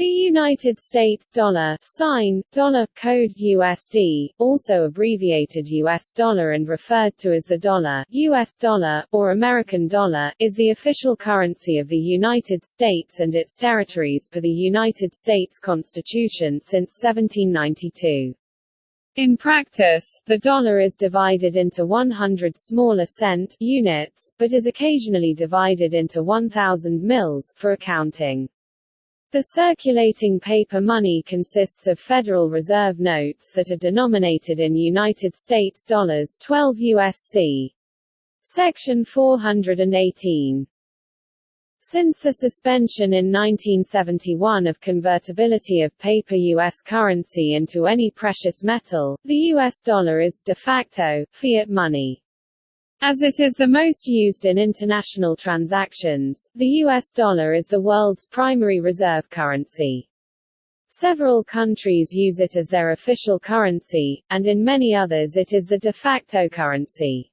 The United States dollar sign, dollar, code USD, also abbreviated US dollar and referred to as the dollar, US dollar, or American dollar, is the official currency of the United States and its territories per the United States Constitution since 1792. In practice, the dollar is divided into 100 smaller cent units, but is occasionally divided into 1,000 mils for accounting. The circulating paper money consists of Federal Reserve notes that are denominated in United States dollars 12 USC. Section 418. Since the suspension in 1971 of convertibility of paper U.S. currency into any precious metal, the U.S. dollar is, de facto, fiat money. As it is the most used in international transactions, the US dollar is the world's primary reserve currency. Several countries use it as their official currency, and in many others it is the de facto currency.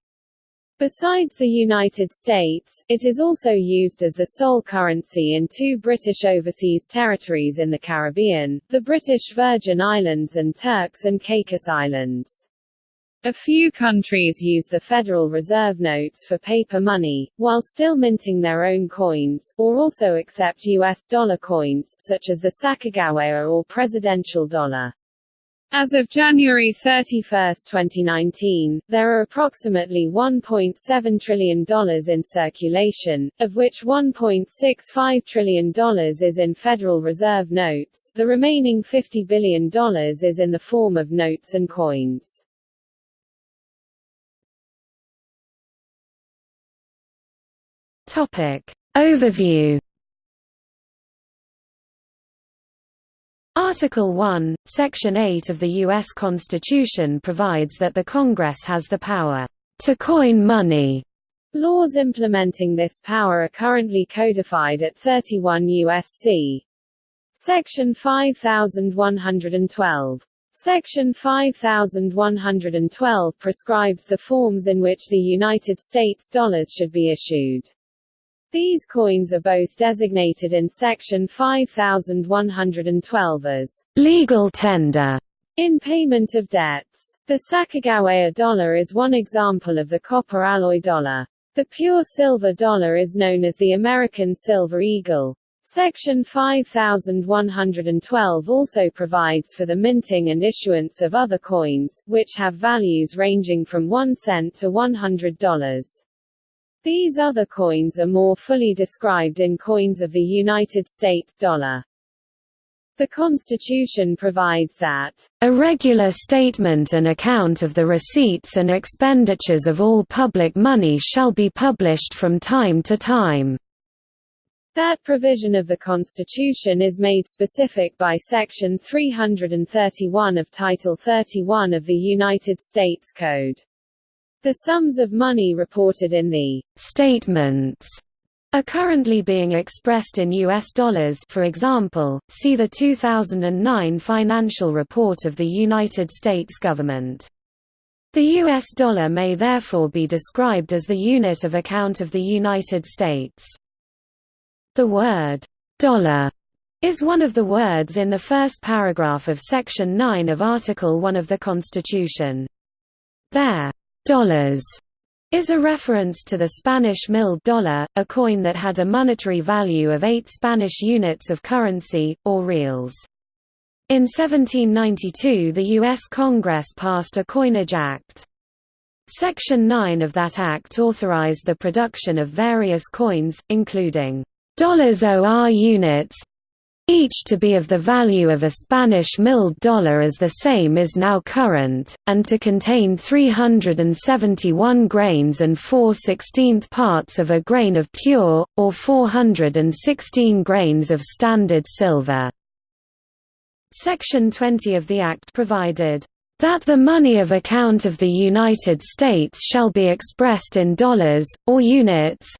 Besides the United States, it is also used as the sole currency in two British overseas territories in the Caribbean, the British Virgin Islands and Turks and Caicos Islands. A few countries use the Federal Reserve notes for paper money, while still minting their own coins, or also accept U.S. dollar coins, such as the Sacagawea or presidential dollar. As of January 31, 2019, there are approximately $1.7 trillion in circulation, of which $1.65 trillion is in Federal Reserve notes, the remaining $50 billion is in the form of notes and coins. Topic. Overview Article 1, Section 8 of the U.S. Constitution provides that the Congress has the power to coin money. Laws implementing this power are currently codified at 31 U.S.C. Section 5112. Section 5112 prescribes the forms in which the United States dollars should be issued. These coins are both designated in Section 5112 as legal tender in payment of debts. The Sacagawea dollar is one example of the copper alloy dollar. The pure silver dollar is known as the American Silver Eagle. Section 5112 also provides for the minting and issuance of other coins, which have values ranging from 1 cent to $100. These other coins are more fully described in coins of the United States dollar. The Constitution provides that a regular statement and account of the receipts and expenditures of all public money shall be published from time to time. That provision of the Constitution is made specific by Section 331 of Title 31 of the United States Code. The sums of money reported in the statements are currently being expressed in US dollars for example, see the 2009 financial report of the United States government. The US dollar may therefore be described as the unit of account of the United States. The word «dollar» is one of the words in the first paragraph of Section 9 of Article 1 of the Constitution. There is a reference to the Spanish milled dollar, a coin that had a monetary value of eight Spanish units of currency, or reals. In 1792 the U.S. Congress passed a Coinage Act. Section 9 of that act authorized the production of various coins, including dollars OR units, each to be of the value of a Spanish milled dollar as the same is now current, and to contain 371 grains and 4 16th parts of a grain of pure, or 416 grains of standard silver. Section 20 of the Act provided, "...that the money of account of the United States shall be expressed in dollars, or units,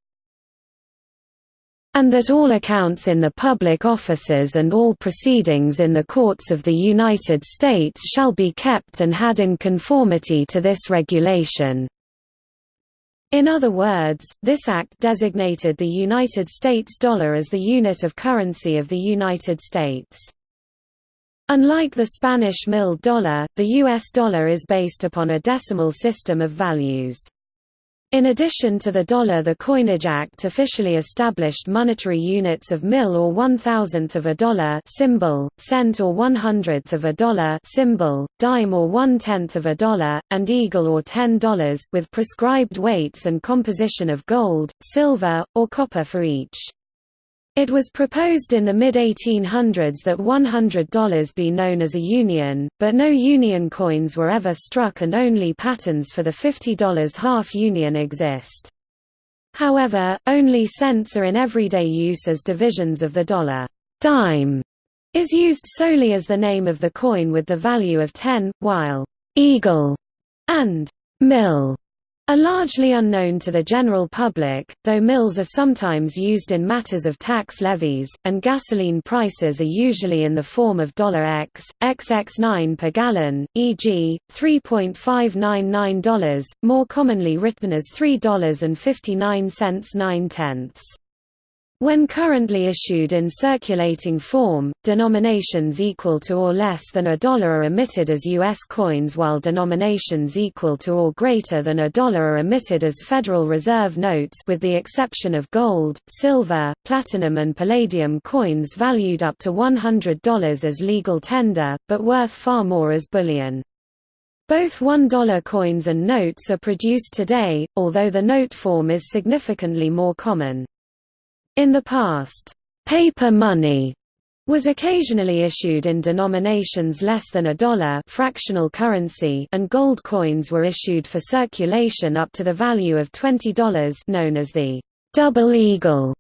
and that all accounts in the public offices and all proceedings in the courts of the United States shall be kept and had in conformity to this regulation." In other words, this act designated the United States dollar as the unit of currency of the United States. Unlike the Spanish milled dollar, the US dollar is based upon a decimal system of values. In addition to the dollar the Coinage Act officially established monetary units of mill or one-thousandth of a dollar symbol, cent or one-hundredth of a dollar symbol, dime or one-tenth of a dollar, and eagle or ten dollars, with prescribed weights and composition of gold, silver, or copper for each. It was proposed in the mid-1800s that $100 be known as a union, but no union coins were ever struck and only patterns for the $50 half union exist. However, only cents are in everyday use as divisions of the dollar. Dime is used solely as the name of the coin with the value of 10, while eagle and mill are largely unknown to the general public, though mills are sometimes used in matters of tax levies, and gasoline prices are usually in the form of $X, XX9 per gallon, e.g., $3.599, more commonly written as $3.59 9 tenths. When currently issued in circulating form, denominations equal to or less than a dollar are emitted as U.S. coins while denominations equal to or greater than a dollar are emitted as Federal Reserve notes with the exception of gold, silver, platinum and palladium coins valued up to $100 as legal tender, but worth far more as bullion. Both $1 coins and notes are produced today, although the note form is significantly more common. In the past, paper money was occasionally issued in denominations less than a dollar fractional currency and gold coins were issued for circulation up to the value of $20 known as the double eagle,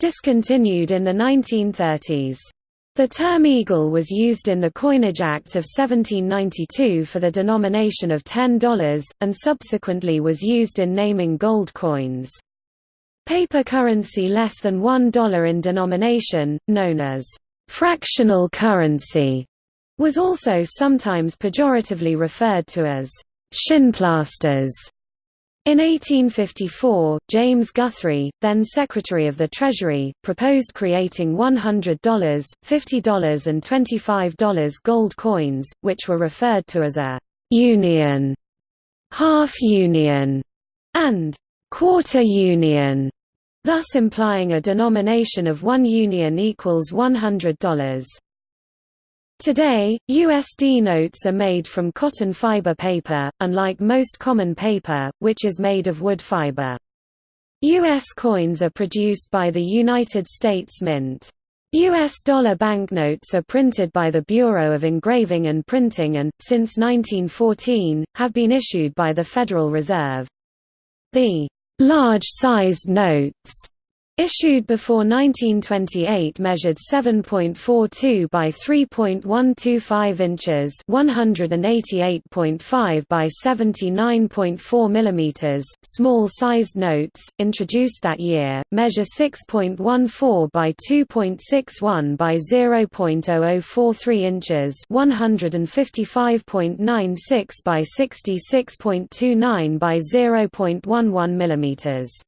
discontinued in the 1930s. The term eagle was used in the Coinage Act of 1792 for the denomination of $10, and subsequently was used in naming gold coins. Paper currency less than $1 in denomination, known as fractional currency, was also sometimes pejoratively referred to as shinplasters. In 1854, James Guthrie, then Secretary of the Treasury, proposed creating $100, $50 and $25 gold coins, which were referred to as a «union», «half-union» and «quarter union» thus implying a denomination of one union equals $100. Today, USD notes are made from cotton fiber paper, unlike most common paper, which is made of wood fiber. U.S. coins are produced by the United States Mint. U.S. dollar banknotes are printed by the Bureau of Engraving and Printing and, since 1914, have been issued by the Federal Reserve. The Large-sized notes issued before 1928 measured 7.42 by 3.125 inches 188.5 by 79.4 millimeters. Small-sized notes introduced that year measure 6.14 by 2.61 by 0.0043 inches 155.96 by 66.29 by 0.11 millimeters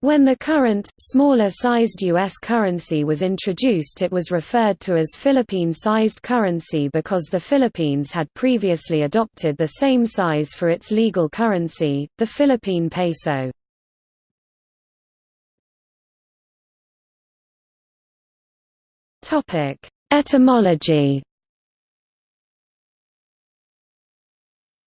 when the current, smaller-sized U.S. currency was introduced it was referred to as Philippine-sized currency because the Philippines had previously adopted the same size for its legal currency, the Philippine peso. Etymology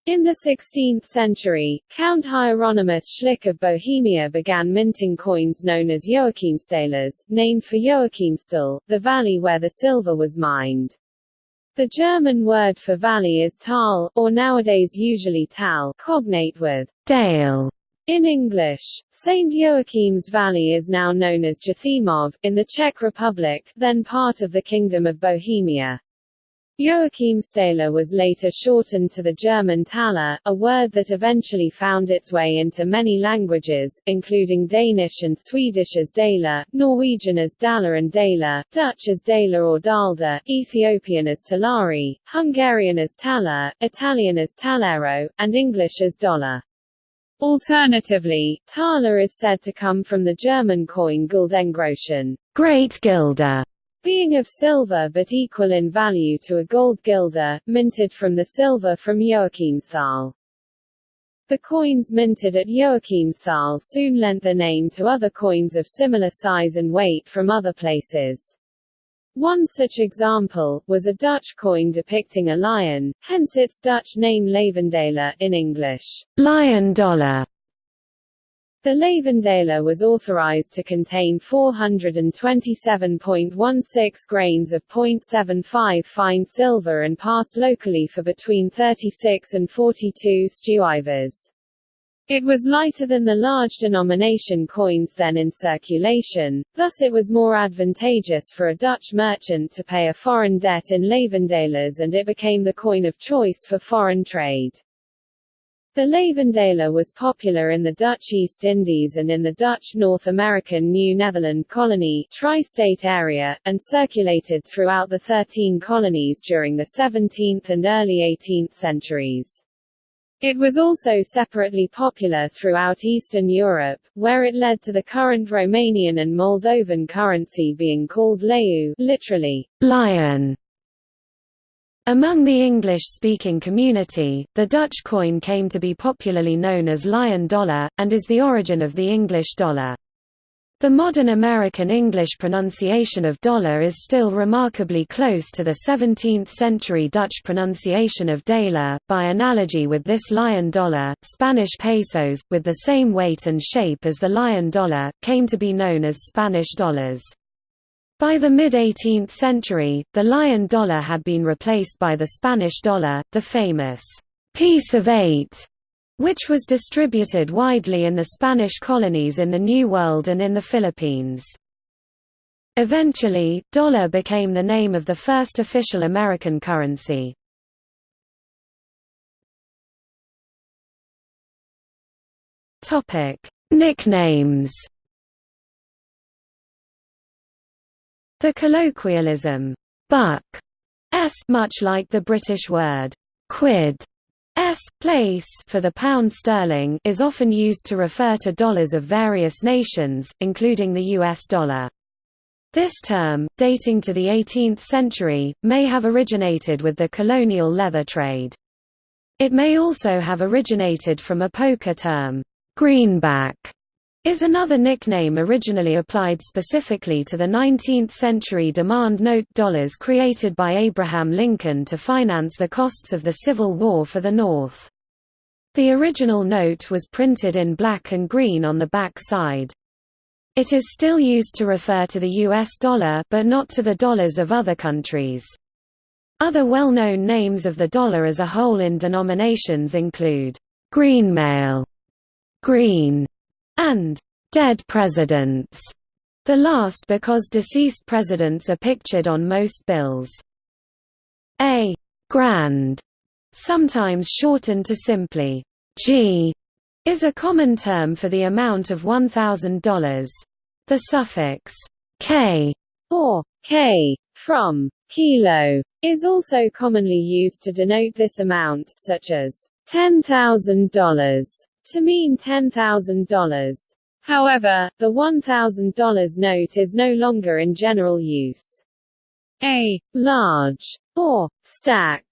In the 16th century, Count Hieronymus Schlick of Bohemia began minting coins known as Joachimstalers, named for Joachimstal, the valley where the silver was mined. The German word for valley is Tal, or nowadays usually Tal, cognate with Dale. In English, St. Joachim's Valley is now known as Jáchymov, in the Czech Republic, then part of the Kingdom of Bohemia. Joachimsthaler was later shortened to the German Thaler, a word that eventually found its way into many languages, including Danish and Swedish as Daler, Norwegian as Daler and Daler, Dutch as Daler or Daalder, Ethiopian as Talari, Hungarian as Taler, Italian as Tallero, and English as dollar. Alternatively, Thaler is said to come from the German coin Guldengroschen, great guilder, being of silver but equal in value to a gold guilder, minted from the silver from Joachimsthal. The coins minted at Joachimsthal soon lent their name to other coins of similar size and weight from other places. One such example, was a Dutch coin depicting a lion, hence its Dutch name Leeuwendaalder in English, lion dollar. The Leeuwendaalder was authorized to contain 427.16 grains of 0.75 fine silver and passed locally for between 36 and 42 stuivers. It was lighter than the large denomination coins then in circulation, thus it was more advantageous for a Dutch merchant to pay a foreign debt in Leeuwendaalders and it became the coin of choice for foreign trade. The Leeuwendaalder was popular in the Dutch East Indies and in the Dutch North American New Netherland colony tri-state area, and circulated throughout the Thirteen Colonies during the 17th and early 18th centuries. It was also separately popular throughout Eastern Europe, where it led to the current Romanian and Moldovan currency being called leu literally, lion. Among the English-speaking community, the Dutch coin came to be popularly known as lion dollar, and is the origin of the English dollar. The modern American English pronunciation of dollar is still remarkably close to the 17th-century Dutch pronunciation of daler. By analogy with this lion dollar, Spanish pesos, with the same weight and shape as the lion dollar, came to be known as Spanish dollars. By the mid-18th century, the lion dollar had been replaced by the Spanish dollar, the famous piece of eight which was distributed widely in the Spanish colonies in the New World and in the Philippines. Eventually, dollar became the name of the first official American currency. Nicknames. The colloquialism buck s much like the British word quid S place for the pound sterling is often used to refer to dollars of various nations, including the US dollar. This term, dating to the 18th century, may have originated with the colonial leather trade. It may also have originated from a poker term, greenback, is another nickname originally applied specifically to the 19th-century demand note dollars created by Abraham Lincoln to finance the costs of the Civil War for the North. The original note was printed in black and green on the back side. It is still used to refer to the US dollar but not to the dollars of other countries. Other well-known names of the dollar as a whole in denominations include greenmail, green, and dead presidents, the last because deceased presidents are pictured on most bills. A grand, sometimes shortened to simply G, is a common term for the amount of $1,000. The suffix k or k from kilo is also commonly used to denote this amount, such as $10,000 to mean $10,000. However, the $1,000 note is no longer in general use. A large or stack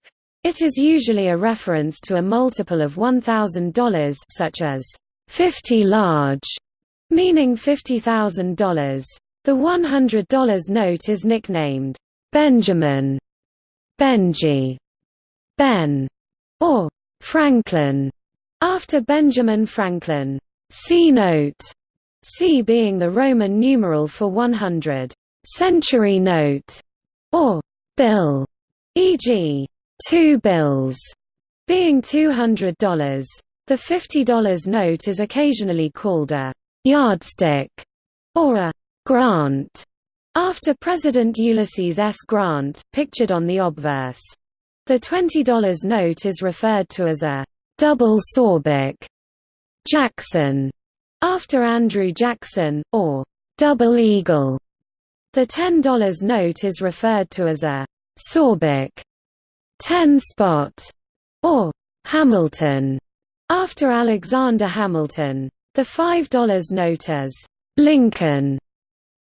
it is usually a reference to a multiple of $1,000 such as 50 large, meaning $50,000. The $100 note is nicknamed Benjamin, Benji, Ben, or Franklin after Benjamin Franklin. C note, C being the Roman numeral for 100. Century note, or bill, e.g., two bills, being $200. The $50 note is occasionally called a yardstick or a grant, after President Ulysses S. Grant, pictured on the obverse. The $20 note is referred to as a double Sawbuck Jackson, after Andrew Jackson, or double eagle. The $10 note is referred to as a Sawbuck 10 spot or Hamilton After Alexander Hamilton, the $5 note as Lincoln,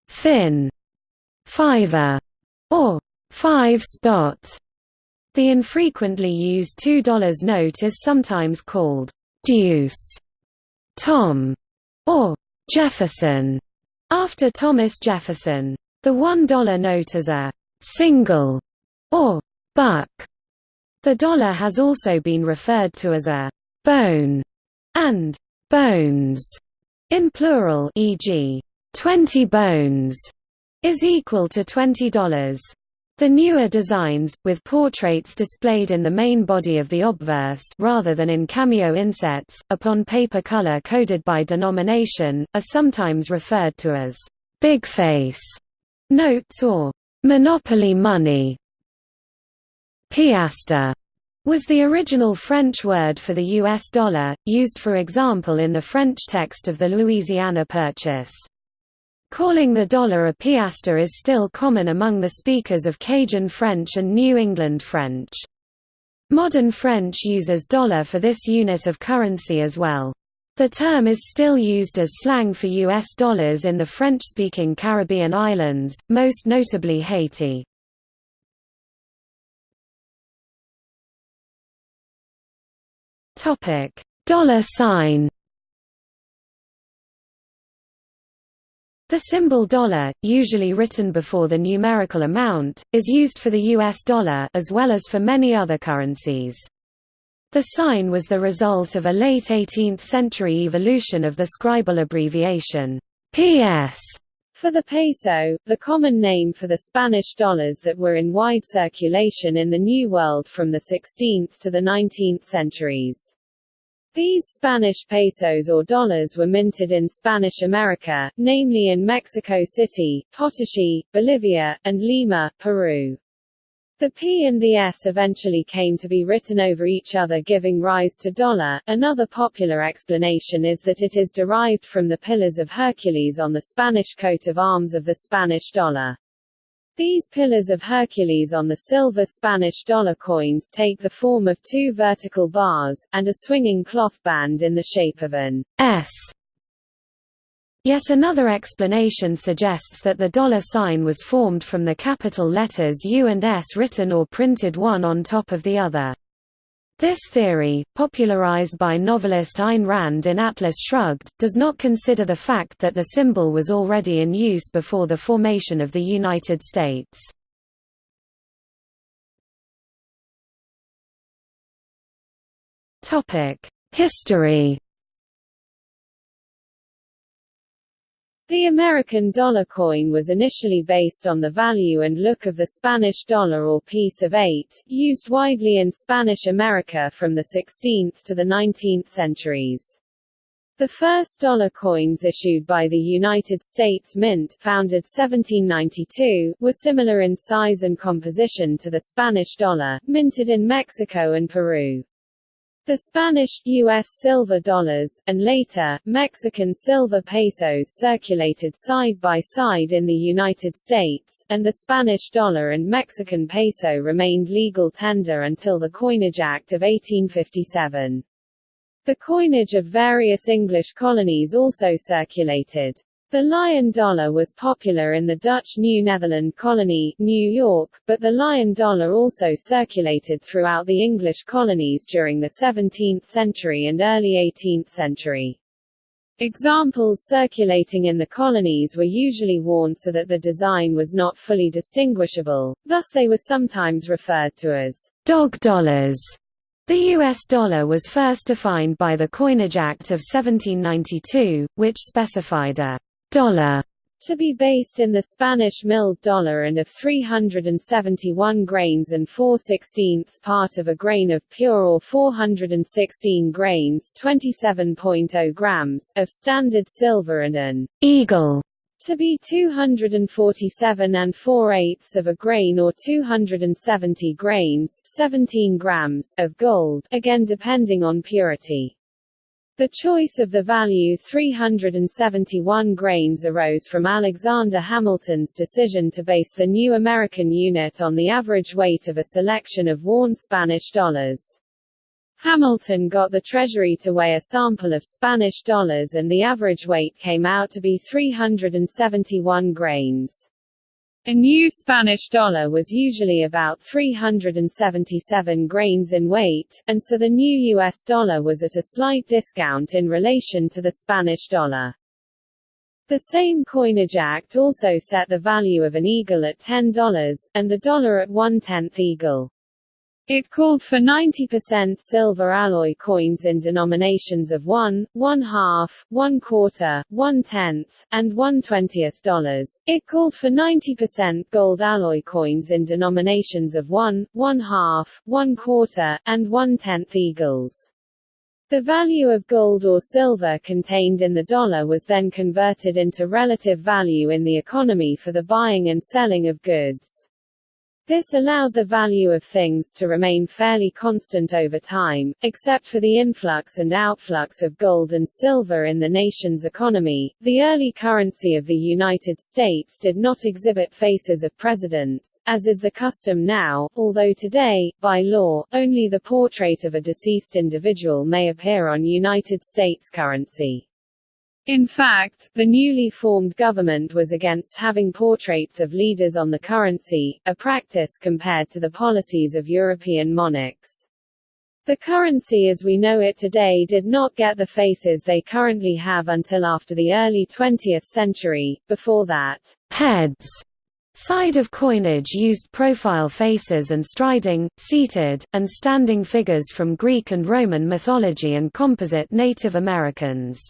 Finn, Fiver, or Five Spot. The infrequently used $2 note is sometimes called Deuce, Tom, or Jefferson, after Thomas Jefferson. The $1 note is a single or buck. The dollar has also been referred to as a bone and bones in plural e.g. 20 bones is equal to $20. The newer designs, with portraits displayed in the main body of the obverse rather than in cameo insets, upon paper color coded by denomination, are sometimes referred to as «big face» notes or «monopoly money». Piastre was the original French word for the US dollar, used for example in the French text of the Louisiana Purchase. Calling the dollar a piastre is still common among the speakers of Cajun French and New England French. Modern French uses dollar for this unit of currency as well. The term is still used as slang for U.S. dollars in the French-speaking Caribbean islands, most notably Haiti. Dollar sign The symbol dollar, usually written before the numerical amount, is used for the US dollar as well as for many other currencies. The sign was the result of a late 18th-century evolution of the scribal abbreviation PS for the peso, the common name for the Spanish dollars that were in wide circulation in the New World from the 16th to the 19th centuries. These Spanish pesos or dollars were minted in Spanish America, namely in Mexico City, Potosí, Bolivia, and Lima, Peru. The P and the S eventually came to be written over each other giving rise to dollar. Another popular explanation is that it is derived from the pillars of Hercules on the Spanish coat of arms of the Spanish dollar. These pillars of Hercules on the silver Spanish dollar coins take the form of two vertical bars, and a swinging cloth band in the shape of an S Yet another explanation suggests that the dollar sign was formed from the capital letters U and S written or printed one on top of the other. This theory, popularized by novelist Ayn Rand in Atlas Shrugged, does not consider the fact that the symbol was already in use before the formation of the United States. History The American dollar coin was initially based on the value and look of the Spanish dollar or piece of eight, used widely in Spanish America from the 16th to the 19th centuries. The first dollar coins issued by the United States Mint founded 1792, were similar in size and composition to the Spanish dollar, minted in Mexico and Peru. The Spanish, U.S. silver dollars, and later, Mexican silver pesos circulated side by side in the United States, and the Spanish dollar and Mexican peso remained legal tender until the Coinage Act of 1857. The coinage of various English colonies also circulated. The lion dollar was popular in the Dutch New Netherland colony, New York, but the lion dollar also circulated throughout the English colonies during the 17th century and early 18th century. Examples circulating in the colonies were usually worn so that the design was not fully distinguishable, thus they were sometimes referred to as dog dollars. The US dollar was first defined by the Coinage Act of 1792, which specified a dollar to be based in the Spanish milled dollar and of 371 grains and 4 sixteenths part of a grain of pure or 416 grains 27.0 grams of standard silver and an eagle to be 247 and 4 eighths of a grain or 270 grains 17 grams of gold, again depending on purity. The choice of the value 371 grains arose from Alexander Hamilton's decision to base the new American unit on the average weight of a selection of worn Spanish dollars. Hamilton got the Treasury to weigh a sample of Spanish dollars and the average weight came out to be 371 grains. A new Spanish dollar was usually about 377 grains in weight, and so the new US dollar was at a slight discount in relation to the Spanish dollar. The same coinage act also set the value of an eagle at $10, and the dollar at one-tenth eagle. It called for 90% silver alloy coins in denominations of 1, 1 half, 1 quarter, 1 tenth, and 1 twentieth dollars. It called for 90% gold alloy coins in denominations of 1, 1 half, 1 quarter, and 1 tenth eagles. The value of gold or silver contained in the dollar was then converted into relative value in the economy for the buying and selling of goods. This allowed the value of things to remain fairly constant over time, except for the influx and outflux of gold and silver in the nation's economy. The early currency of the United States did not exhibit faces of presidents, as is the custom now, although today, by law, only the portrait of a deceased individual may appear on United States currency. In fact, the newly formed government was against having portraits of leaders on the currency, a practice compared to the policies of European monarchs. The currency as we know it today did not get the faces they currently have until after the early 20th century, before that, heads side of coinage used profile faces and striding, seated, and standing figures from Greek and Roman mythology and composite Native Americans.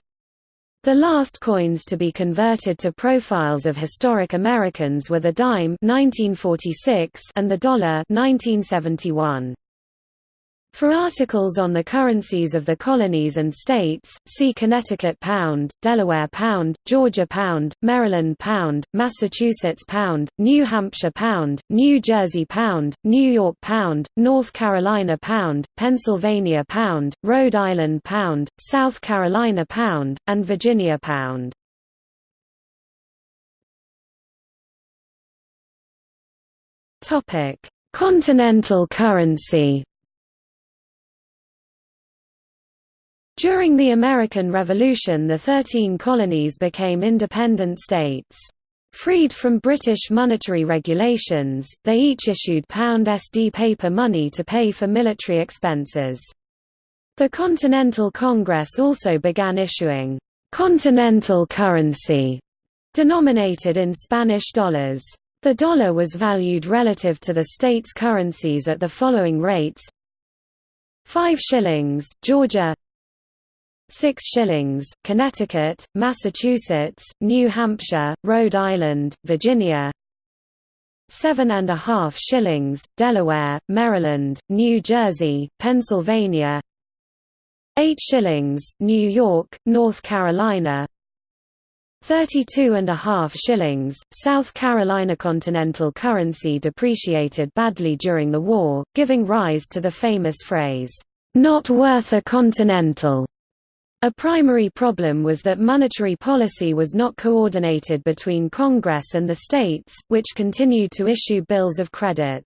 The last coins to be converted to profiles of historic Americans were the dime 1946 and the dollar 1971. For articles on the currencies of the colonies and states, see Connecticut pound, Delaware pound, Georgia pound, Maryland pound, Massachusetts pound, New Hampshire pound, New Jersey pound, New York pound, North Carolina pound, Pennsylvania pound, Rhode Island pound, South Carolina pound, and Virginia pound. Continental currency During the American Revolution the Thirteen Colonies became independent states. Freed from British monetary regulations, they each issued pound SD paper money to pay for military expenses. The Continental Congress also began issuing «continental currency» denominated in Spanish dollars. The dollar was valued relative to the state's currencies at the following rates 5 shillings, Georgia 6 shillings, Connecticut, Massachusetts, New Hampshire, Rhode Island, Virginia. Seven and a half shillings, Delaware, Maryland, New Jersey, Pennsylvania. Eight shillings, New York, North Carolina. Thirty-two and a half shillings, South Carolina continental currency depreciated badly during the war, giving rise to the famous phrase, "'Not worth a continental' A primary problem was that monetary policy was not coordinated between Congress and the states, which continued to issue bills of credit.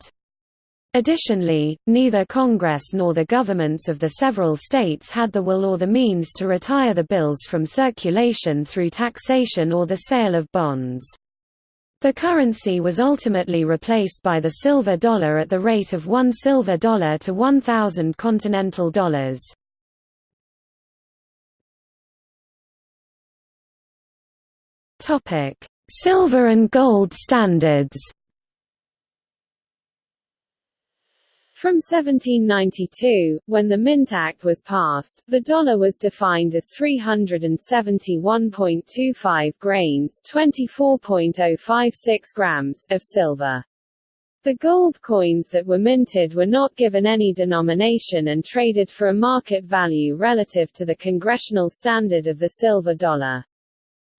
Additionally, neither Congress nor the governments of the several states had the will or the means to retire the bills from circulation through taxation or the sale of bonds. The currency was ultimately replaced by the silver dollar at the rate of one silver dollar to 1,000 continental dollars. Topic: Silver and gold standards. From 1792, when the Mint Act was passed, the dollar was defined as 371.25 grains 24.056 grams of silver. The gold coins that were minted were not given any denomination and traded for a market value relative to the congressional standard of the silver dollar.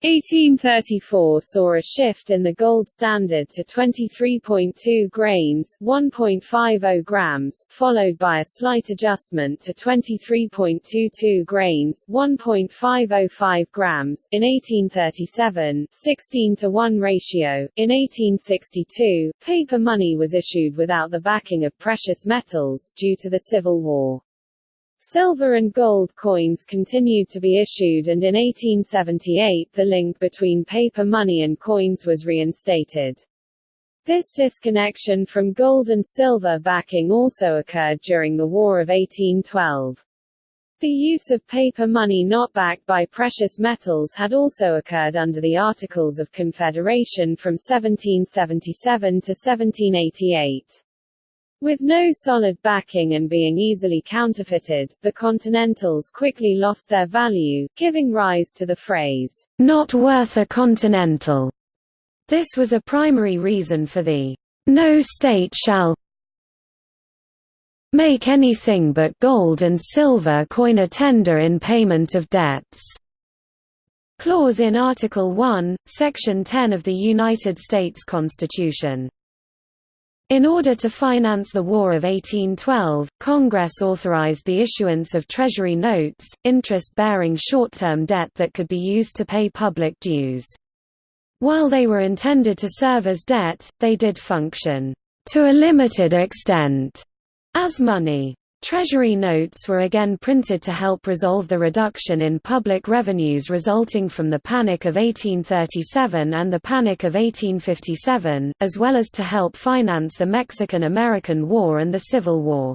1834 saw a shift in the gold standard to 23.2 grains 1.50 grams, followed by a slight adjustment to 23.22 grains 1.505 grams in 1837 16 to 1 ratio. In 1862, paper money was issued without the backing of precious metals, due to the Civil War. Silver and gold coins continued to be issued and in 1878 the link between paper money and coins was reinstated. This disconnection from gold and silver backing also occurred during the War of 1812. The use of paper money not backed by precious metals had also occurred under the Articles of Confederation from 1777 to 1788. With no solid backing and being easily counterfeited, the Continentals quickly lost their value, giving rise to the phrase, "'not worth a Continental'". This was a primary reason for the "'no state shall make anything but gold and silver coin a tender in payment of debts' clause in Article 1, Section 10 of the United States Constitution. In order to finance the War of 1812, Congress authorized the issuance of Treasury notes, interest-bearing short-term debt that could be used to pay public dues. While they were intended to serve as debt, they did function, to a limited extent, as money. Treasury notes were again printed to help resolve the reduction in public revenues resulting from the Panic of 1837 and the Panic of 1857, as well as to help finance the Mexican–American War and the Civil War.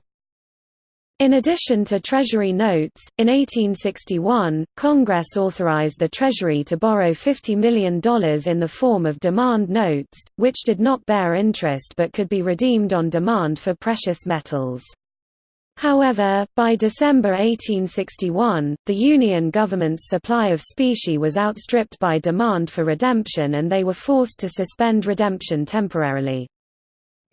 In addition to Treasury notes, in 1861, Congress authorized the Treasury to borrow $50 million in the form of demand notes, which did not bear interest but could be redeemed on demand for precious metals. However, by December 1861, the Union government's supply of specie was outstripped by demand for redemption and they were forced to suspend redemption temporarily.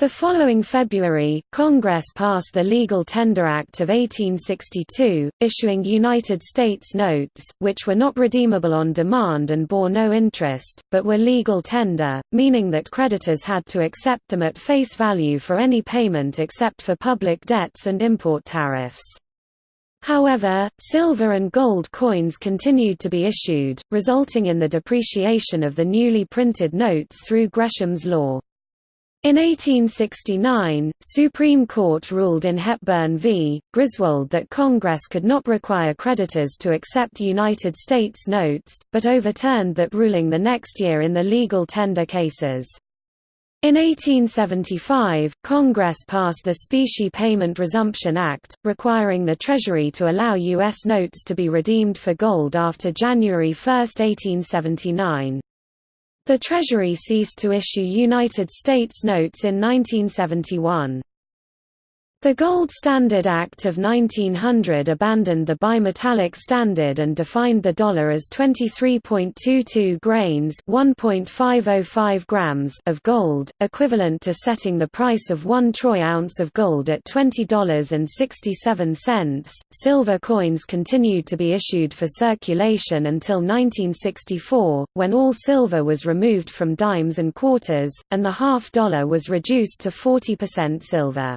The following February, Congress passed the Legal Tender Act of 1862, issuing United States notes, which were not redeemable on demand and bore no interest, but were legal tender, meaning that creditors had to accept them at face value for any payment except for public debts and import tariffs. However, silver and gold coins continued to be issued, resulting in the depreciation of the newly printed notes through Gresham's law. In 1869, Supreme Court ruled in Hepburn v. Griswold that Congress could not require creditors to accept United States notes, but overturned that ruling the next year in the legal tender cases. In 1875, Congress passed the Specie Payment Resumption Act, requiring the Treasury to allow U.S. notes to be redeemed for gold after January 1, 1879. The Treasury ceased to issue United States notes in 1971. The Gold Standard Act of 1900 abandoned the bimetallic standard and defined the dollar as 23.22 grains (1.505 grams) of gold, equivalent to setting the price of 1 troy ounce of gold at $20.67. Silver coins continued to be issued for circulation until 1964, when all silver was removed from dimes and quarters, and the half dollar was reduced to 40% silver.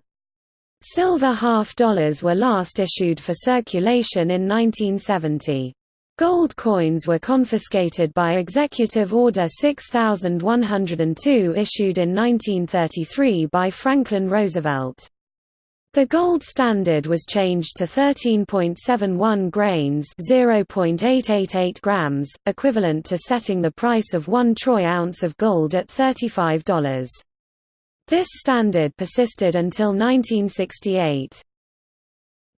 Silver half dollars were last issued for circulation in 1970. Gold coins were confiscated by Executive Order 6102 issued in 1933 by Franklin Roosevelt. The gold standard was changed to 13.71 grains (0.888 grams), equivalent to setting the price of 1 troy ounce of gold at $35. This standard persisted until 1968.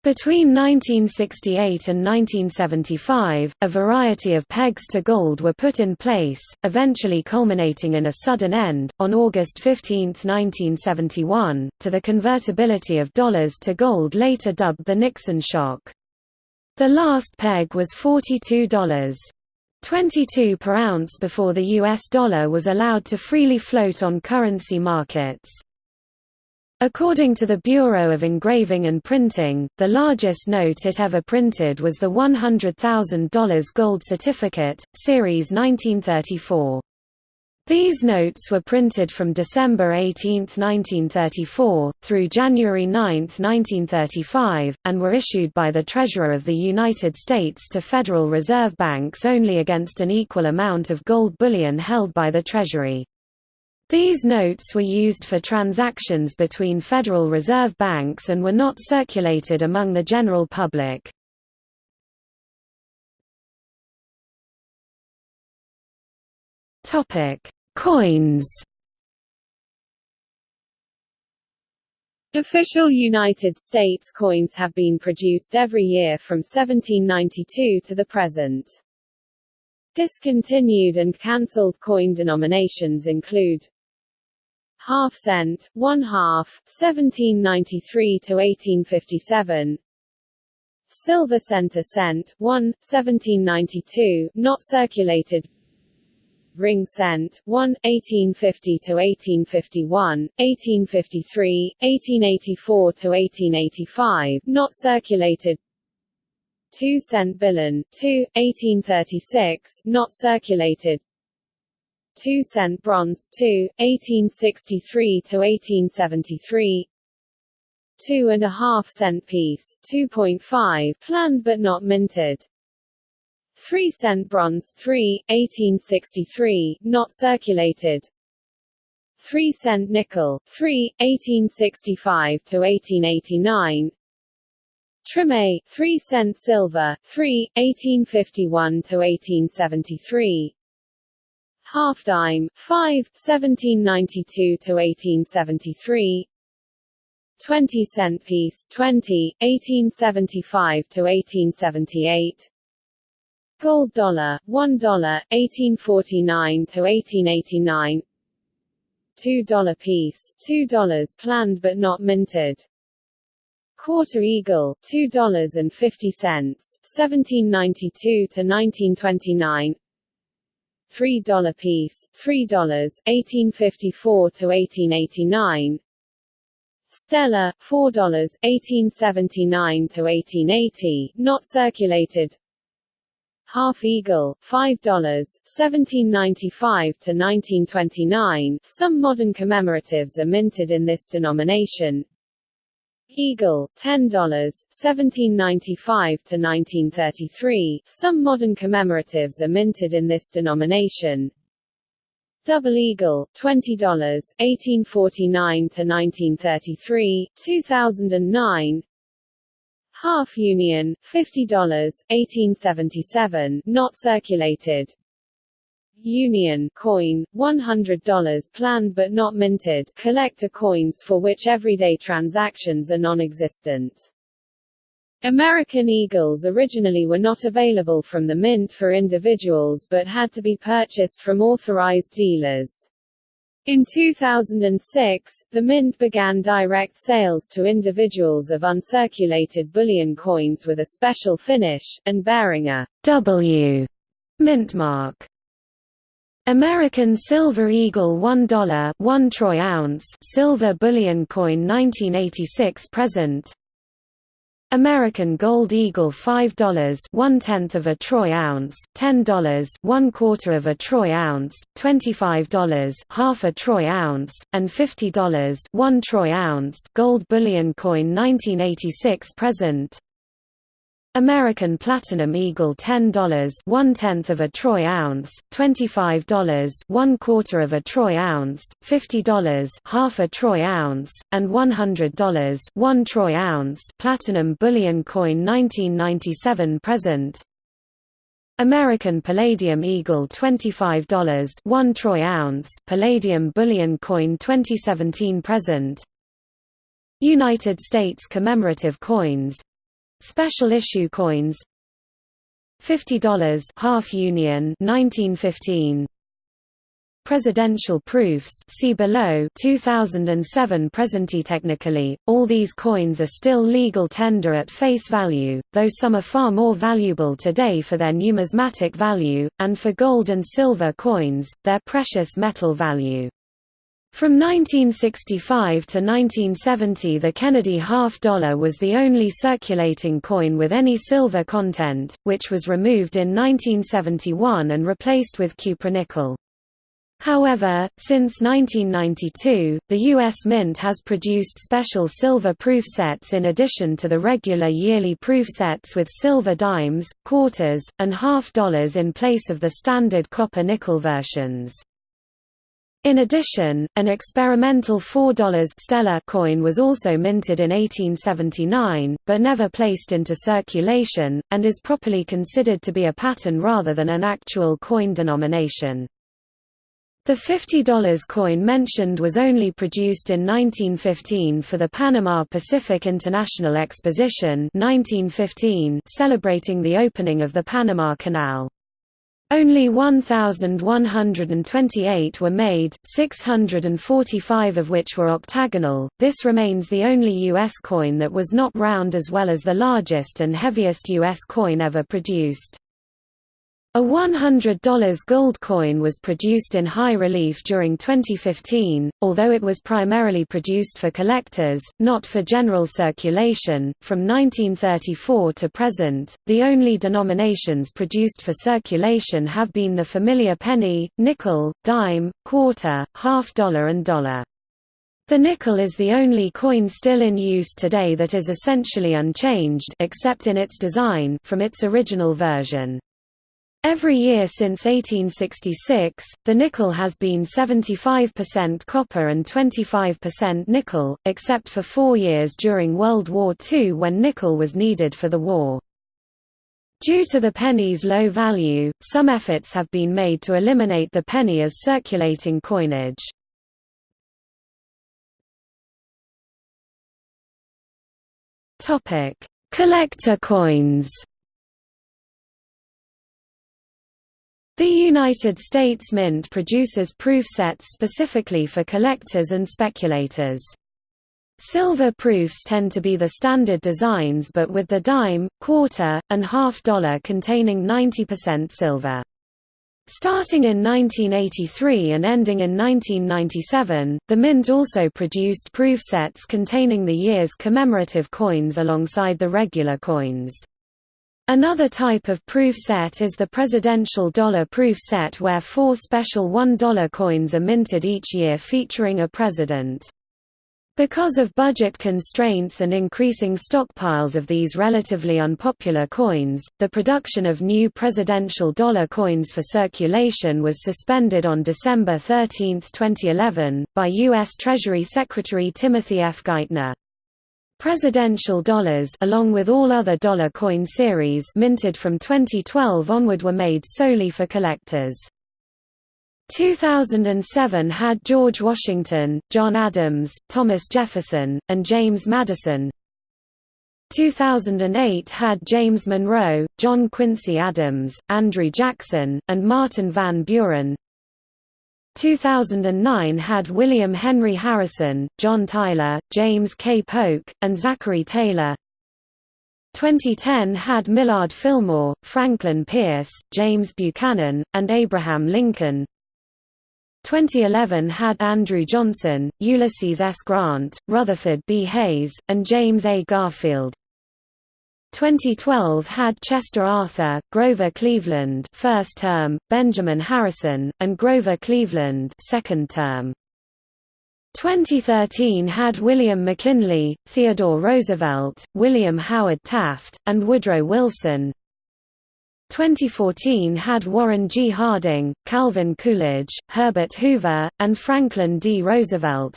Between 1968 and 1975, a variety of pegs to gold were put in place, eventually culminating in a sudden end, on August 15, 1971, to the convertibility of dollars to gold later dubbed the Nixon shock. The last peg was $42. 22 per ounce before the US dollar was allowed to freely float on currency markets. According to the Bureau of Engraving and Printing, the largest note it ever printed was the $100,000 gold certificate, Series 1934. These notes were printed from December 18, 1934, through January 9, 1935, and were issued by the Treasurer of the United States to Federal Reserve banks only against an equal amount of gold bullion held by the Treasury. These notes were used for transactions between Federal Reserve banks and were not circulated among the general public. Coins Official United States coins have been produced every year from 1792 to the present. Discontinued and cancelled coin denominations include half cent, one half, 1793 to 1857, silver center cent, 1, 1792, not circulated ring cent, 1, 1850 to 1851, 1853, 1884 to 1885, not circulated. 2 cent billon, 2, 1836, not circulated. 2 cent bronze, 2, 1863 to 1873. Two and a half cent piece, 2.5, planned but not minted. 3 cent bronze 3, 1863, not circulated. 3 cent nickel 3, 1865 to 1889 Trime 3 cent silver 3, 1851 to 1873 Half dime 5, 1792 to 1873 20 cent piece 20, 1875 to 1878 Gold dollar, $1, 1849 to 1889. $2 piece, $2 planned but not minted. Quarter Eagle, $2.50, 1792 to 1929. $3 piece, $3, 1854 to 1889. Stella, $4, 1879 to 1880, not circulated. Half Eagle, $5, 1795 to 1929. Some modern commemoratives are minted in this denomination. Eagle, $10, 1795 to 1933. Some modern commemoratives are minted in this denomination. Double Eagle, $20, 1849 to 1933, 2009. Half Union, $50, 1877, not circulated. Union coin, $100 planned but not minted collector coins for which everyday transactions are non-existent. American Eagles originally were not available from the mint for individuals but had to be purchased from authorized dealers. In 2006, the Mint began direct sales to individuals of uncirculated bullion coins with a special finish, and bearing a W mint mark. American Silver Eagle $1 1 troy ounce silver bullion coin 1986 present American Gold Eagle $5 one tenth of a troy ounce, $10 one quarter of a troy ounce, $25 half a troy ounce, and $50 one troy ounce gold bullion coin 1986 present. American Platinum Eagle $10 one tenth of a troy ounce, $25 one quarter of a troy ounce, $50 half a troy ounce, and $100 one troy ounce Platinum Bullion Coin 1997 present. American Palladium Eagle $25 one troy ounce Palladium Bullion Coin 2017 present. United States commemorative coins Special issue coins. $50 half union 1915 Presidential proofs see below. 2007 Presently technically, all these coins are still legal tender at face value, though some are far more valuable today for their numismatic value, and for gold and silver coins, their precious metal value. From 1965 to 1970 the Kennedy half dollar was the only circulating coin with any silver content, which was removed in 1971 and replaced with cupronickel. However, since 1992, the U.S. Mint has produced special silver proof sets in addition to the regular yearly proof sets with silver dimes, quarters, and half dollars in place of the standard copper-nickel versions. In addition, an experimental $4 Stella coin was also minted in 1879, but never placed into circulation, and is properly considered to be a pattern rather than an actual coin denomination. The $50 coin mentioned was only produced in 1915 for the Panama Pacific International Exposition 1915 celebrating the opening of the Panama Canal. Only 1,128 were made, 645 of which were octagonal. This remains the only U.S. coin that was not round as well as the largest and heaviest U.S. coin ever produced. A $100 gold coin was produced in high relief during 2015, although it was primarily produced for collectors, not for general circulation. From 1934 to present, the only denominations produced for circulation have been the familiar penny, nickel, dime, quarter, half dollar, and dollar. The nickel is the only coin still in use today that is essentially unchanged except in its design from its original version. Every year since 1866, the nickel has been 75% copper and 25% nickel, except for four years during World War II when nickel was needed for the war. Due to the penny's low value, some efforts have been made to eliminate the penny as circulating coinage. Collector coins The United States Mint produces proof sets specifically for collectors and speculators. Silver proofs tend to be the standard designs but with the dime, quarter, and half dollar containing 90% silver. Starting in 1983 and ending in 1997, the Mint also produced proof sets containing the year's commemorative coins alongside the regular coins. Another type of proof set is the presidential dollar proof set where four special $1 coins are minted each year featuring a president. Because of budget constraints and increasing stockpiles of these relatively unpopular coins, the production of new presidential dollar coins for circulation was suspended on December 13, 2011, by U.S. Treasury Secretary Timothy F. Geithner. Presidential dollars along with all other dollar coin series minted from 2012 onward were made solely for collectors. 2007 had George Washington, John Adams, Thomas Jefferson, and James Madison. 2008 had James Monroe, John Quincy Adams, Andrew Jackson, and Martin Van Buren. 2009 had William Henry Harrison, John Tyler, James K. Polk, and Zachary Taylor. 2010 had Millard Fillmore, Franklin Pierce, James Buchanan, and Abraham Lincoln. 2011 had Andrew Johnson, Ulysses S. Grant, Rutherford B. Hayes, and James A. Garfield. 2012 had Chester Arthur, Grover Cleveland first term, Benjamin Harrison, and Grover Cleveland second term. 2013 had William McKinley, Theodore Roosevelt, William Howard Taft, and Woodrow Wilson. 2014 had Warren G. Harding, Calvin Coolidge, Herbert Hoover, and Franklin D. Roosevelt.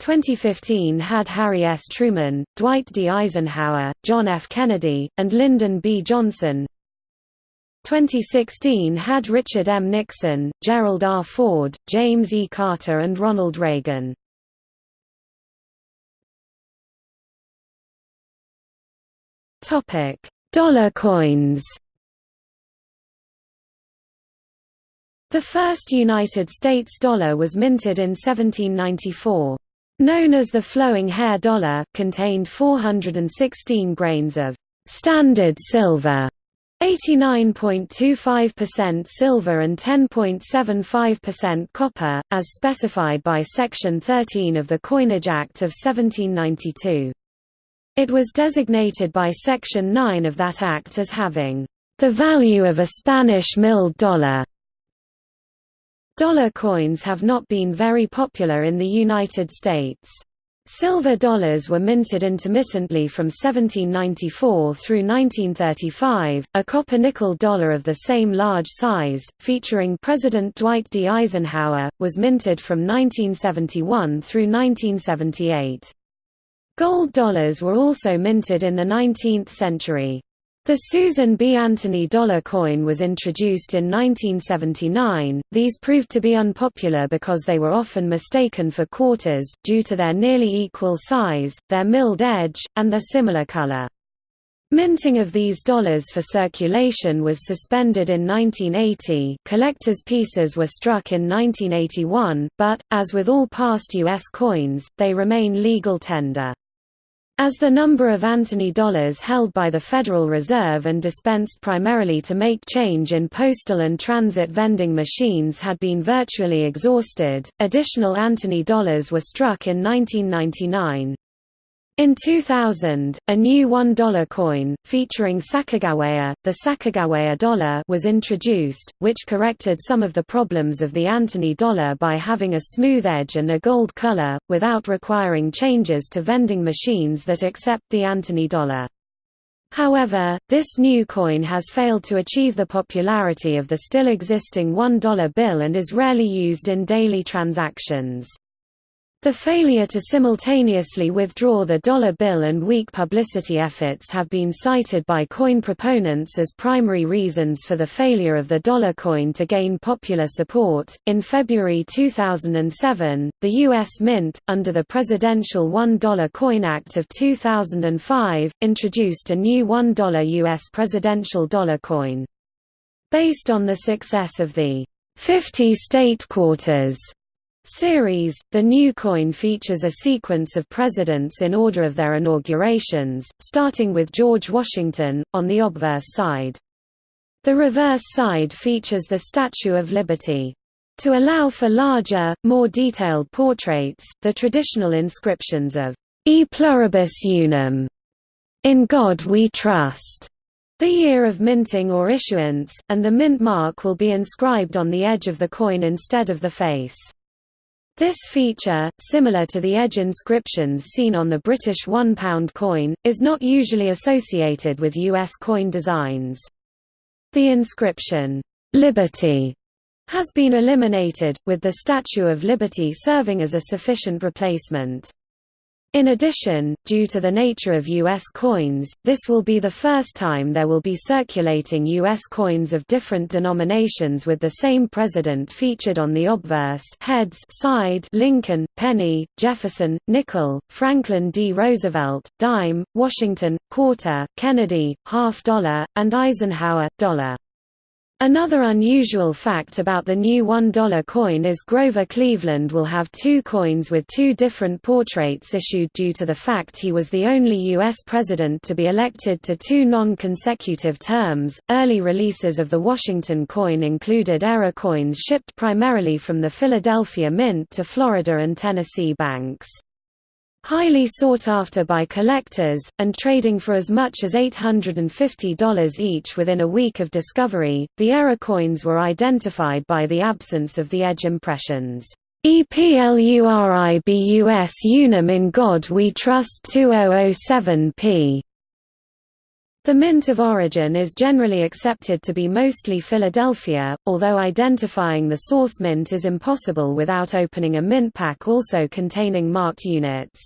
2015 had Harry S. Truman, Dwight D. Eisenhower, John F. Kennedy, and Lyndon B. Johnson. 2016 had Richard M. Nixon, Gerald R. Ford, James E. Carter and Ronald Reagan. Dollar coins The first United States dollar was minted in 1794. Known as the flowing hair dollar, contained 416 grains of standard silver, 89.25% silver and 10.75% copper, as specified by Section 13 of the Coinage Act of 1792. It was designated by Section 9 of that act as having the value of a Spanish milled dollar. Dollar coins have not been very popular in the United States. Silver dollars were minted intermittently from 1794 through 1935. A copper nickel dollar of the same large size, featuring President Dwight D. Eisenhower, was minted from 1971 through 1978. Gold dollars were also minted in the 19th century. The Susan B. Anthony dollar coin was introduced in 1979. These proved to be unpopular because they were often mistaken for quarters, due to their nearly equal size, their milled edge, and their similar color. Minting of these dollars for circulation was suspended in 1980 collectors' pieces were struck in 1981, but, as with all past U.S. coins, they remain legal tender. As the number of Anthony dollars held by the Federal Reserve and dispensed primarily to make change in postal and transit vending machines had been virtually exhausted, additional Anthony dollars were struck in 1999. In 2000, a new $1 coin, featuring Sacagawea, the Sacagawea dollar was introduced, which corrected some of the problems of the Anthony dollar by having a smooth edge and a gold color, without requiring changes to vending machines that accept the Anthony dollar. However, this new coin has failed to achieve the popularity of the still existing $1 bill and is rarely used in daily transactions. The failure to simultaneously withdraw the dollar bill and weak publicity efforts have been cited by coin proponents as primary reasons for the failure of the dollar coin to gain popular support. In February 2007, the U.S. Mint, under the Presidential $1 Coin Act of 2005, introduced a new $1 U.S. presidential dollar coin. Based on the success of the 50 state quarters series, the new coin features a sequence of presidents in order of their inaugurations, starting with George Washington, on the obverse side. The reverse side features the Statue of Liberty. To allow for larger, more detailed portraits, the traditional inscriptions of E pluribus unum, in God we trust, the year of minting or issuance, and the mint mark will be inscribed on the edge of the coin instead of the face. This feature, similar to the edge inscriptions seen on the British £1 coin, is not usually associated with US coin designs. The inscription, "'Liberty' has been eliminated, with the Statue of Liberty serving as a sufficient replacement. In addition, due to the nature of U.S. coins, this will be the first time there will be circulating U.S. coins of different denominations with the same president featured on the obverse heads side Lincoln, penny, Jefferson, nickel, Franklin D. Roosevelt, dime, Washington, quarter, Kennedy, half dollar, and Eisenhower, dollar. Another unusual fact about the new $1 coin is Grover Cleveland will have two coins with two different portraits issued due to the fact he was the only U.S. president to be elected to two non-consecutive terms. Early releases of the Washington coin included error coins shipped primarily from the Philadelphia Mint to Florida and Tennessee banks. Highly sought after by collectors, and trading for as much as $850 each within a week of discovery, the error coins were identified by the absence of the edge impressions. EPLURIBUS unum in God we trust 2007p. The mint of origin is generally accepted to be mostly Philadelphia, although identifying the source mint is impossible without opening a mint pack also containing marked units.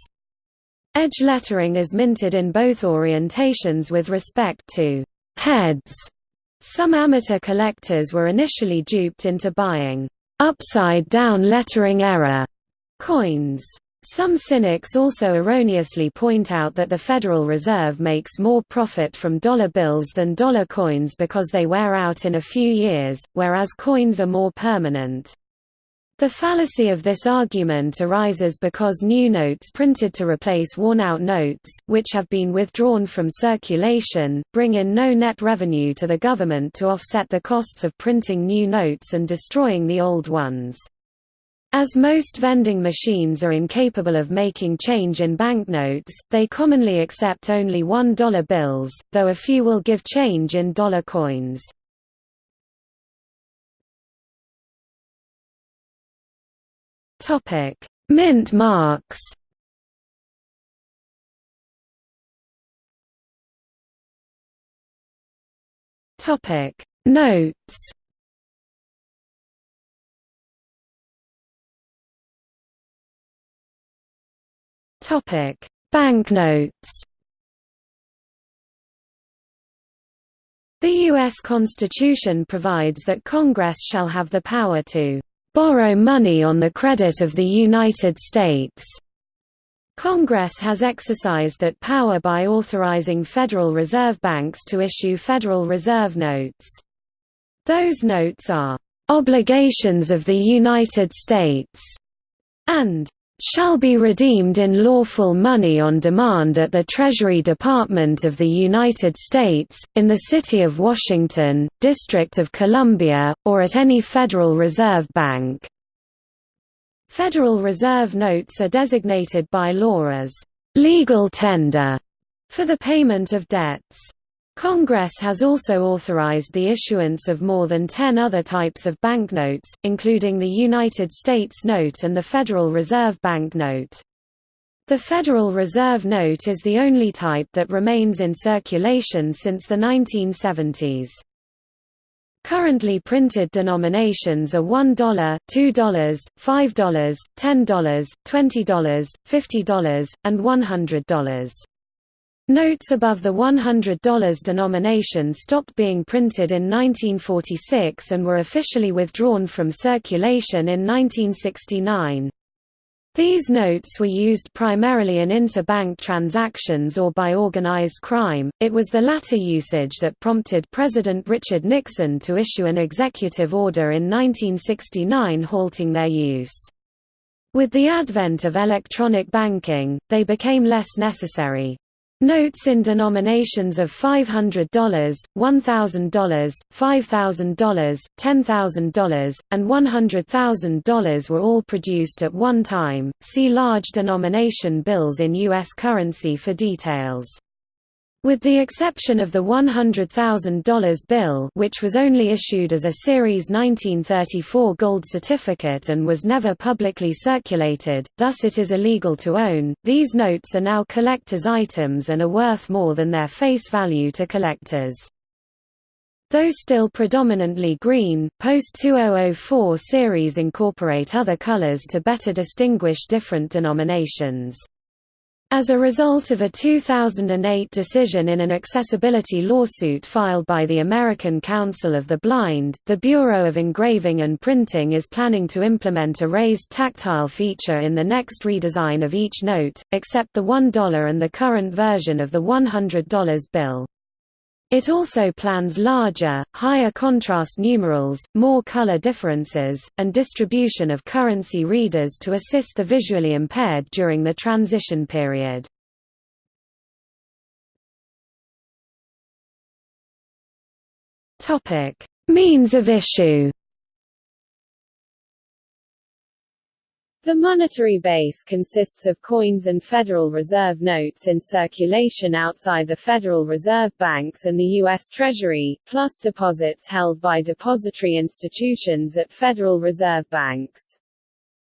Edge lettering is minted in both orientations with respect to heads. Some amateur collectors were initially duped into buying upside-down lettering error coins. Some cynics also erroneously point out that the Federal Reserve makes more profit from dollar bills than dollar coins because they wear out in a few years, whereas coins are more permanent. The fallacy of this argument arises because new notes printed to replace worn-out notes, which have been withdrawn from circulation, bring in no net revenue to the government to offset the costs of printing new notes and destroying the old ones. As most vending machines are incapable of making change in banknotes, they commonly accept only $1 bills, though a few will give change in dollar coins. Mint marks Notes Topic Banknotes The U.S. Constitution provides that Congress shall have the power to borrow money on the credit of the United States. Congress has exercised that power by authorizing Federal Reserve banks to issue Federal Reserve notes. Those notes are obligations of the United States and shall be redeemed in lawful money on demand at the Treasury Department of the United States, in the City of Washington, District of Columbia, or at any Federal Reserve Bank. Federal Reserve notes are designated by law as legal tender for the payment of debts. Congress has also authorized the issuance of more than 10 other types of banknotes, including the United States note and the Federal Reserve Bank note. The Federal Reserve note is the only type that remains in circulation since the 1970s. Currently printed denominations are $1, $2, $5, $10, $20, $50, and $100. Notes above the $100 denomination stopped being printed in 1946 and were officially withdrawn from circulation in 1969. These notes were used primarily in interbank transactions or by organized crime. It was the latter usage that prompted President Richard Nixon to issue an executive order in 1969 halting their use. With the advent of electronic banking, they became less necessary. Notes in denominations of $500, $1,000, $5,000, $10,000, and $100,000 were all produced at one time. See large denomination bills in U.S. currency for details. With the exception of the $100,000 bill which was only issued as a Series 1934 gold certificate and was never publicly circulated, thus it is illegal to own, these notes are now collector's items and are worth more than their face value to collectors. Though still predominantly green, post-2004 series incorporate other colors to better distinguish different denominations. As a result of a 2008 decision in an accessibility lawsuit filed by the American Council of the Blind, the Bureau of Engraving and Printing is planning to implement a raised tactile feature in the next redesign of each note, except the $1 and the current version of the $100 bill. It also plans larger, higher contrast numerals, more color differences, and distribution of currency readers to assist the visually impaired during the transition period. Means of issue The monetary base consists of coins and Federal Reserve notes in circulation outside the Federal Reserve banks and the U.S. Treasury, plus deposits held by depository institutions at Federal Reserve banks.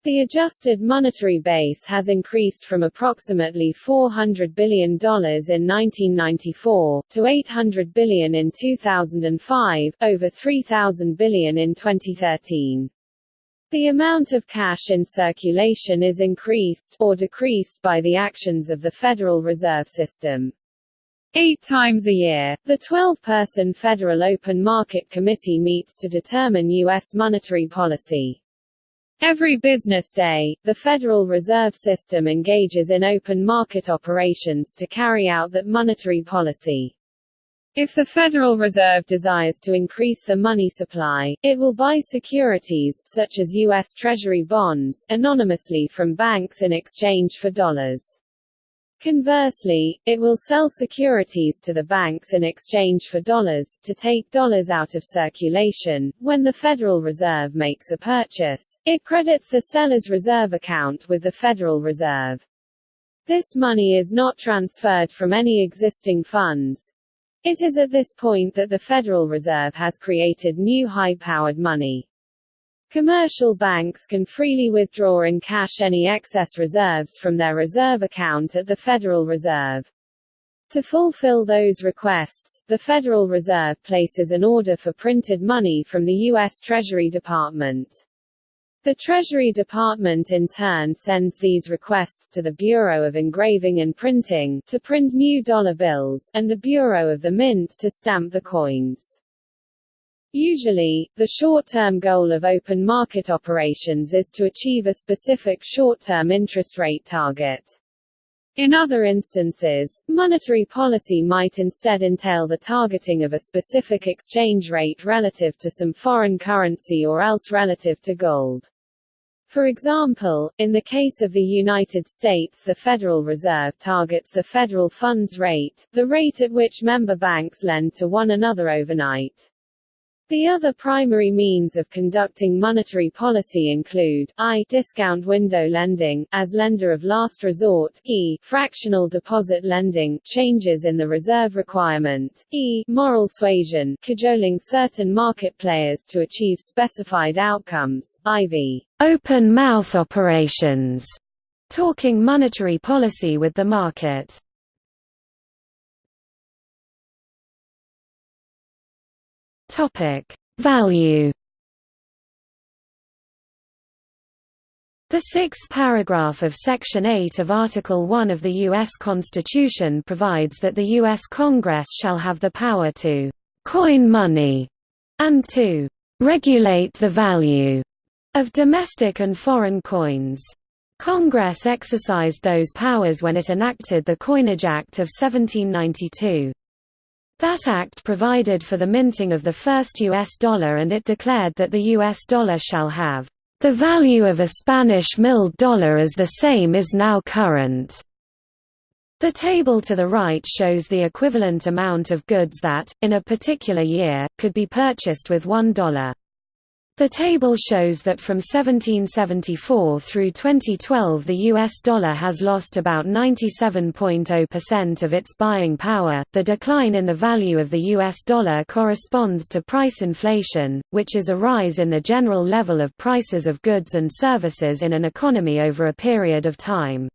The adjusted monetary base has increased from approximately $400 billion in 1994, to 800 billion in 2005, over 3,000 billion in 2013. The amount of cash in circulation is increased or decreased by the actions of the Federal Reserve System. Eight times a year, the 12-person Federal Open Market Committee meets to determine U.S. monetary policy. Every business day, the Federal Reserve System engages in open market operations to carry out that monetary policy. If the Federal Reserve desires to increase the money supply, it will buy securities such as U.S. Treasury bonds anonymously from banks in exchange for dollars. Conversely, it will sell securities to the banks in exchange for dollars, to take dollars out of circulation. When the Federal Reserve makes a purchase, it credits the seller's reserve account with the Federal Reserve. This money is not transferred from any existing funds, it is at this point that the Federal Reserve has created new high-powered money. Commercial banks can freely withdraw in cash any excess reserves from their reserve account at the Federal Reserve. To fulfill those requests, the Federal Reserve places an order for printed money from the U.S. Treasury Department. The Treasury Department in turn sends these requests to the Bureau of Engraving and Printing, to print new dollar bills, and the Bureau of the Mint to stamp the coins. Usually, the short-term goal of open market operations is to achieve a specific short-term interest rate target. In other instances, monetary policy might instead entail the targeting of a specific exchange rate relative to some foreign currency or else relative to gold. For example, in the case of the United States the Federal Reserve targets the federal funds rate, the rate at which member banks lend to one another overnight. The other primary means of conducting monetary policy include I discount window lending, as lender of last resort, e fractional deposit lending, changes in the reserve requirement, e moral suasion, cajoling certain market players to achieve specified outcomes, iv open mouth operations, talking monetary policy with the market. Topic: Value. The sixth paragraph of Section 8 of Article 1 of the U.S. Constitution provides that the U.S. Congress shall have the power to «coin money» and to «regulate the value» of domestic and foreign coins. Congress exercised those powers when it enacted the Coinage Act of 1792. That act provided for the minting of the first U.S. dollar and it declared that the U.S. dollar shall have the value of a Spanish milled dollar as the same is now current. The table to the right shows the equivalent amount of goods that, in a particular year, could be purchased with $1. The table shows that from 1774 through 2012 the US dollar has lost about 97.0% of its buying power. The decline in the value of the US dollar corresponds to price inflation, which is a rise in the general level of prices of goods and services in an economy over a period of time.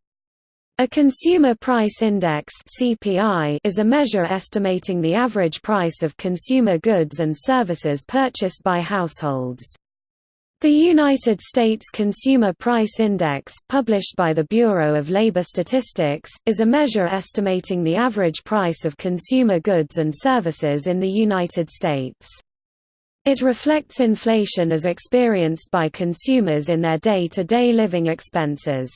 A Consumer Price Index (CPI) is a measure estimating the average price of consumer goods and services purchased by households. The United States Consumer Price Index, published by the Bureau of Labor Statistics, is a measure estimating the average price of consumer goods and services in the United States. It reflects inflation as experienced by consumers in their day-to-day -day living expenses.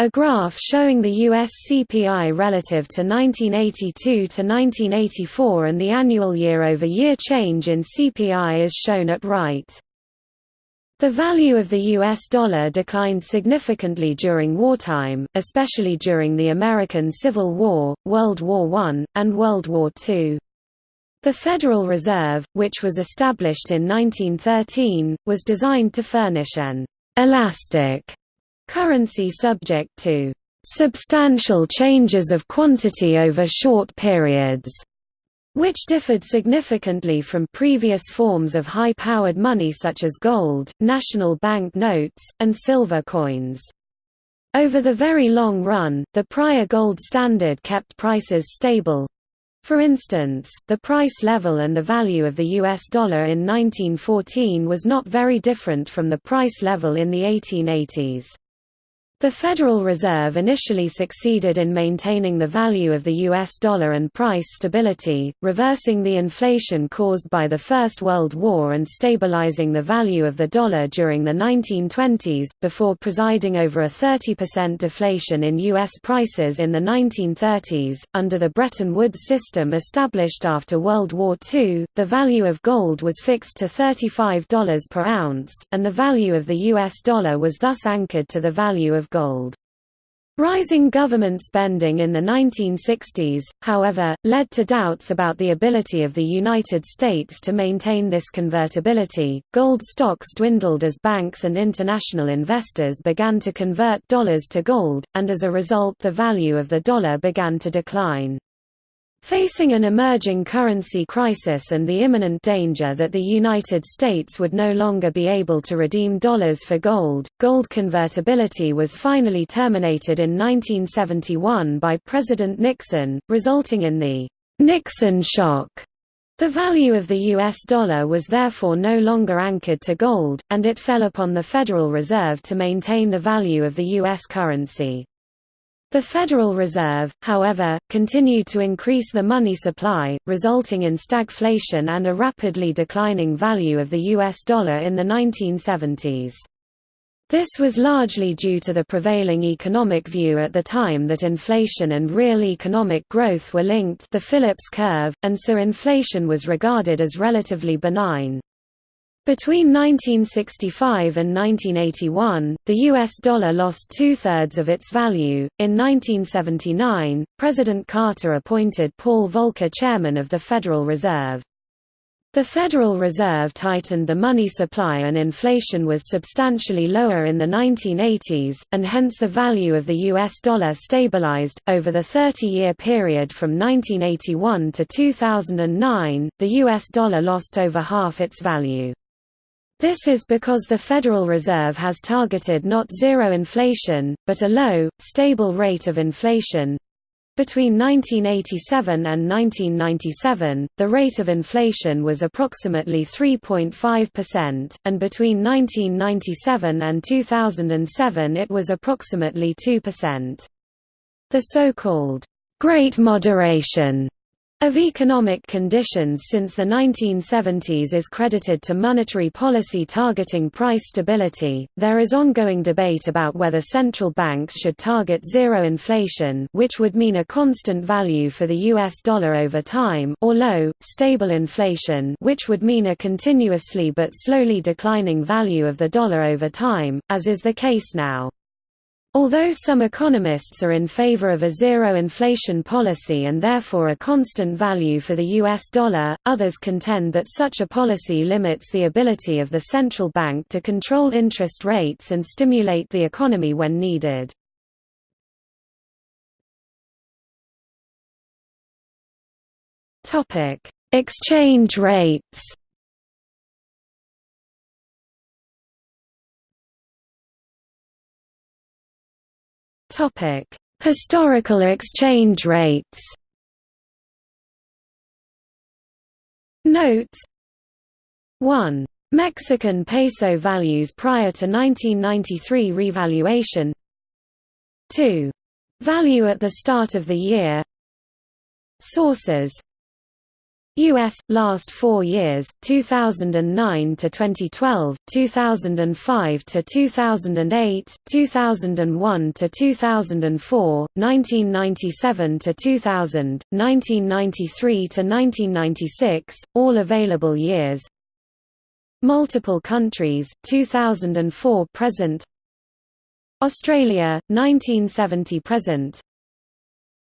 A graph showing the U.S. CPI relative to 1982 to 1984 and the annual year-over-year -year change in CPI is shown at right. The value of the U.S. dollar declined significantly during wartime, especially during the American Civil War, World War I, and World War II. The Federal Reserve, which was established in 1913, was designed to furnish an «elastic» Currency subject to substantial changes of quantity over short periods, which differed significantly from previous forms of high-powered money such as gold, national bank notes, and silver coins. Over the very long run, the prior gold standard kept prices stable. For instance, the price level and the value of the US dollar in 1914 was not very different from the price level in the 1880s. The Federal Reserve initially succeeded in maintaining the value of the US dollar and price stability, reversing the inflation caused by the First World War and stabilizing the value of the dollar during the 1920s, before presiding over a 30% deflation in US prices in the 1930s. Under the Bretton Woods system established after World War II, the value of gold was fixed to $35 per ounce, and the value of the US dollar was thus anchored to the value of gold. Rising government spending in the 1960s, however, led to doubts about the ability of the United States to maintain this convertibility. Gold stocks dwindled as banks and international investors began to convert dollars to gold, and as a result the value of the dollar began to decline. Facing an emerging currency crisis and the imminent danger that the United States would no longer be able to redeem dollars for gold, gold convertibility was finally terminated in 1971 by President Nixon, resulting in the Nixon shock. The value of the US dollar was therefore no longer anchored to gold, and it fell upon the Federal Reserve to maintain the value of the US currency. The Federal Reserve, however, continued to increase the money supply, resulting in stagflation and a rapidly declining value of the US dollar in the 1970s. This was largely due to the prevailing economic view at the time that inflation and real economic growth were linked the Phillips curve, and so inflation was regarded as relatively benign. Between 1965 and 1981, the US dollar lost two-thirds of its value. In 1979, President Carter appointed Paul Volcker chairman of the Federal Reserve. The Federal Reserve tightened the money supply and inflation was substantially lower in the 1980s, and hence the value of the US dollar stabilized. Over the 30 year period from 1981 to 2009, the US dollar lost over half its value. This is because the Federal Reserve has targeted not zero inflation, but a low, stable rate of inflation. Between 1987 and 1997, the rate of inflation was approximately 3.5%, and between 1997 and 2007 it was approximately 2%. The so-called Great Moderation of economic conditions since the 1970s is credited to monetary policy targeting price stability. There is ongoing debate about whether central banks should target zero inflation, which would mean a constant value for the US dollar over time, or low, stable inflation, which would mean a continuously but slowly declining value of the dollar over time, as is the case now. Although some economists are in favor of a zero inflation policy and therefore a constant value for the US dollar, others contend that such a policy limits the ability of the central bank to control interest rates and stimulate the economy when needed. Exchange rates Topic: Historical exchange rates. Notes 1. Mexican peso values prior to 1993 revaluation 2. Value at the start of the year Sources U.S. last four years, 2009 to 2012, 2005 to 2008, 2001 to 2004, 1997 to 2000, 1993 to 1996, all available years. Multiple countries, 2004 present. Australia, 1970 present.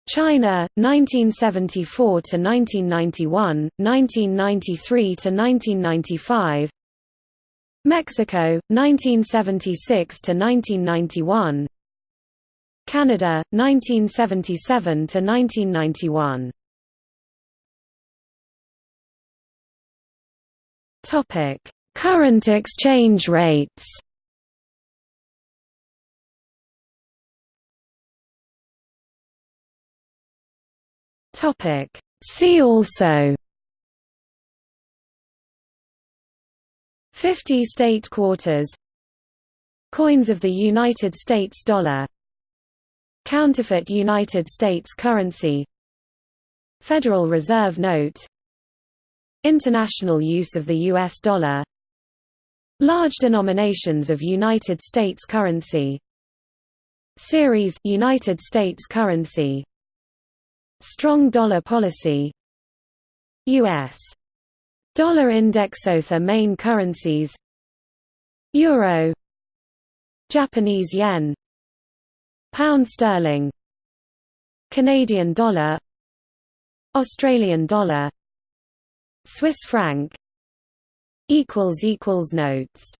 China 1974 to 1991 1993 to 1995 Mexico 1976 to 1991 Canada 1977 to 1991 Topic Current exchange rates Topic. See also 50 state quarters Coins of the United States dollar Counterfeit United States currency Federal Reserve note International use of the US dollar Large denominations of United States currency Series United States currency Strong dollar policy. U.S. Dollar index Other main currencies. Euro. Japanese yen. Pound sterling. Canadian dollar. Australian dollar. Swiss franc. Equals equals Notes